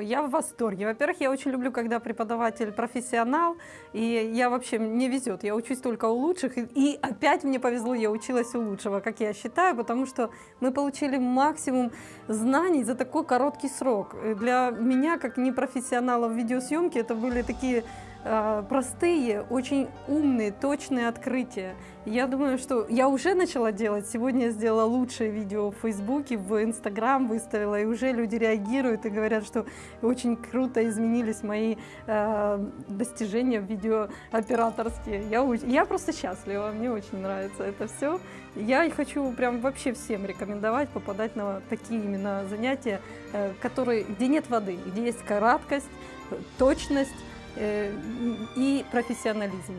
Я в восторге. Во-первых, я очень люблю, когда преподаватель профессионал, и я вообще, мне везет, я учусь только у лучших, и, и опять мне повезло, я училась у лучшего, как я считаю, потому что мы получили максимум знаний за такой короткий срок. Для меня, как непрофессионала в видеосъемке, это были такие простые, очень умные, точные открытия. Я думаю, что я уже начала делать. Сегодня я сделала лучшее видео в Фейсбуке, в Инстаграм выставила, и уже люди реагируют и говорят, что очень круто изменились мои э, достижения в видеооператорские. Я, я просто счастлива, мне очень нравится это все. Я хочу прям вообще всем рекомендовать попадать на такие именно занятия, э, которые, где нет воды, где есть краткость, э, точность э, и профессионализм.